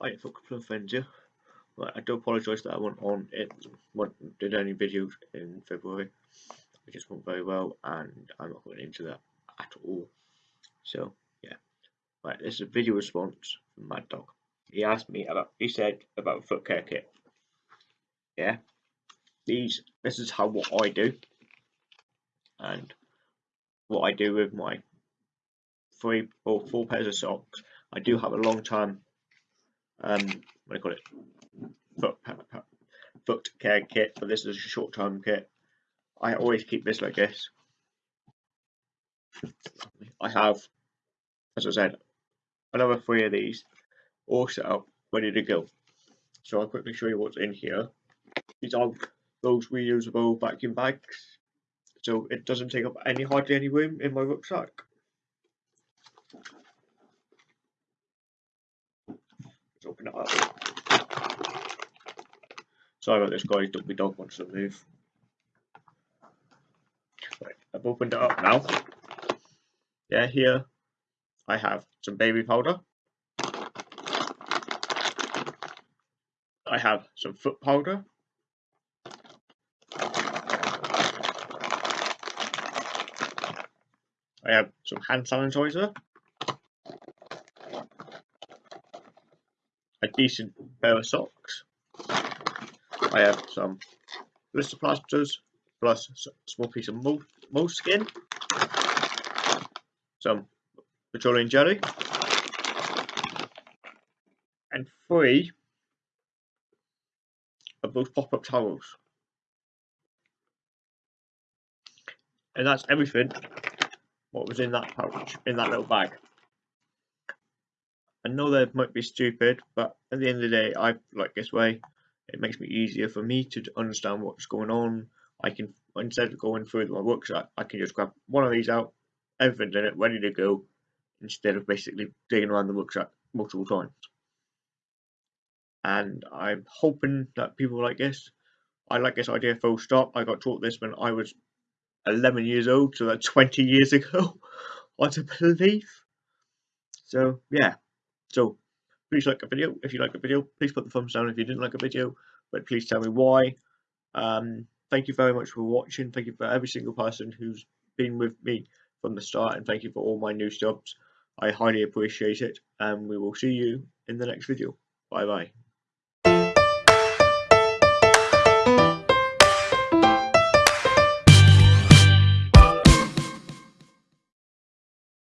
I for a couple of friends here. Right, I do apologise that I went on it wasn't did any videos in February. It just went very well and I'm not going into that at all. So yeah. Right, this is a video response from Mad Dog. He asked me about he said about foot care kit. Yeah. These this is how what I do and what I do with my three or four pairs of socks. I do have a long time um what do you call it foot foot care kit, but this is a short term kit. I always keep this like this. I have, as I said, another three of these all set up, ready to go. So I'll quickly show you what's in here. These are those reusable vacuum bags, so it doesn't take up any hardly any room in my rucksack. Open it up. Sorry about this guys, don't be dog wants to move. Right, I've opened it up now. Yeah, here I have some baby powder. I have some foot powder. I have some hand sanitizer. Decent pair of socks. I have some blister plasters plus a small piece of moleskin, some petroleum jelly, and three of those pop-up towels. And that's everything what was in that pouch, in that little bag. I know that might be stupid, but at the end of the day, I like this way. It makes me easier for me to understand what's going on. I can, instead of going through my rucksack, I can just grab one of these out, everything's in it, ready to go, instead of basically digging around the rucksack multiple times and I'm hoping that people like this. I like this idea full stop. I got taught this when I was 11 years old, so that's 20 years ago. what a belief. So yeah, so please like the video. If you like the video, please put the thumbs down if you didn't like the video, but please tell me why. Um, thank you very much for watching. Thank you for every single person who's been with me from the start, and thank you for all my new subs. I highly appreciate it, and we will see you in the next video. Bye bye.